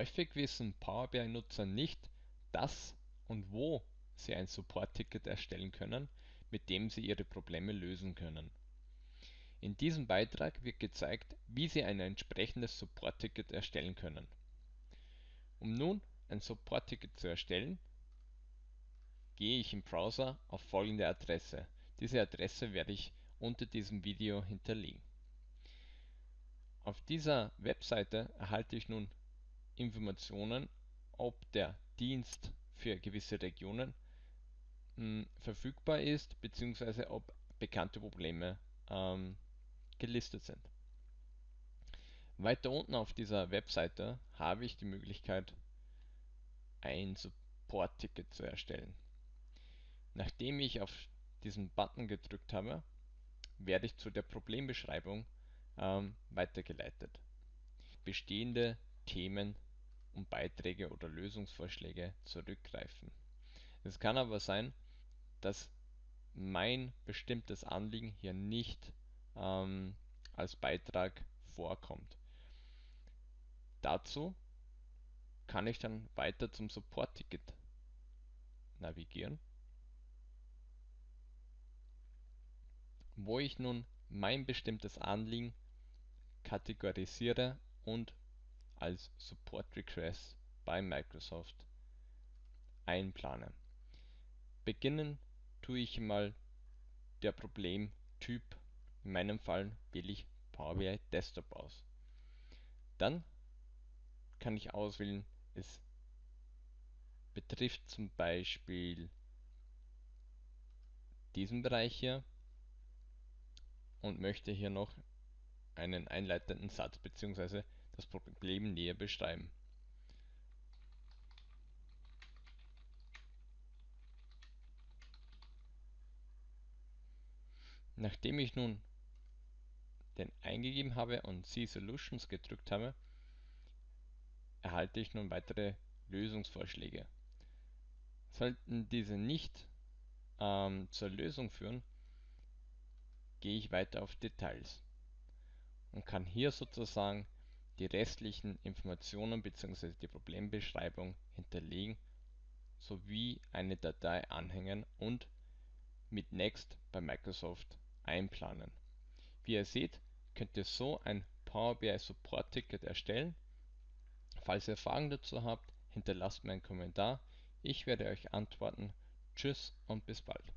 Häufig wissen Power BI-Nutzer nicht, dass und wo sie ein Support-Ticket erstellen können, mit dem sie ihre Probleme lösen können. In diesem Beitrag wird gezeigt, wie Sie ein entsprechendes Support-Ticket erstellen können. Um nun ein Support-Ticket zu erstellen, gehe ich im Browser auf folgende Adresse. Diese Adresse werde ich unter diesem Video hinterlegen. Auf dieser Webseite erhalte ich nun Informationen, ob der Dienst für gewisse Regionen mh, verfügbar ist, bzw. ob bekannte Probleme ähm, gelistet sind. Weiter unten auf dieser Webseite habe ich die Möglichkeit, ein Support-Ticket zu erstellen. Nachdem ich auf diesen Button gedrückt habe, werde ich zu der Problembeschreibung ähm, weitergeleitet. Bestehende Themen und Beiträge oder Lösungsvorschläge zurückgreifen. Es kann aber sein, dass mein bestimmtes Anliegen hier nicht ähm, als Beitrag vorkommt. Dazu kann ich dann weiter zum Support-Ticket navigieren, wo ich nun mein bestimmtes Anliegen kategorisiere und als Support Request bei Microsoft einplane. Beginnen tue ich mal der Problemtyp. In meinem Fall wähle ich Power BI Desktop aus. Dann kann ich auswählen, es betrifft zum Beispiel diesen Bereich hier und möchte hier noch einen einleitenden Satz bzw. das Problem näher beschreiben. Nachdem ich nun den eingegeben habe und See Solutions gedrückt habe, erhalte ich nun weitere Lösungsvorschläge. Sollten diese nicht ähm, zur Lösung führen, gehe ich weiter auf Details und kann hier sozusagen die restlichen Informationen bzw. die Problembeschreibung hinterlegen sowie eine Datei anhängen und mit Next bei Microsoft einplanen. Wie ihr seht, könnt ihr so ein Power BI Support Ticket erstellen. Falls ihr Fragen dazu habt, hinterlasst mir einen Kommentar. Ich werde euch antworten. Tschüss und bis bald.